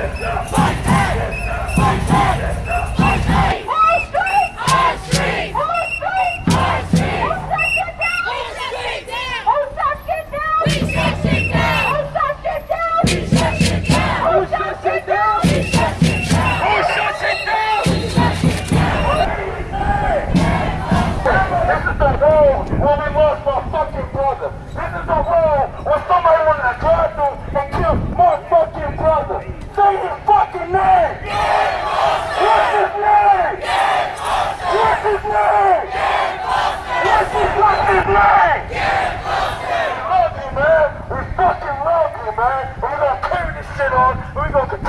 Yeah.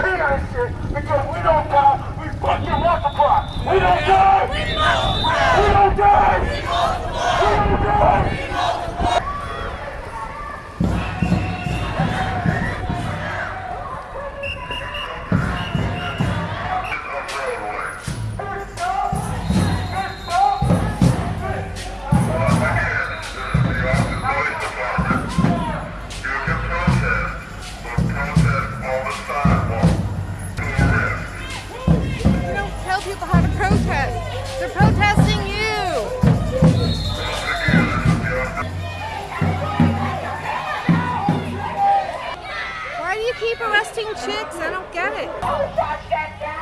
This shit because we don't die, we fucking multiply. We don't die. We don't die. Tell people how to protest. They're protesting you. Why do you keep arresting chicks? I don't get it.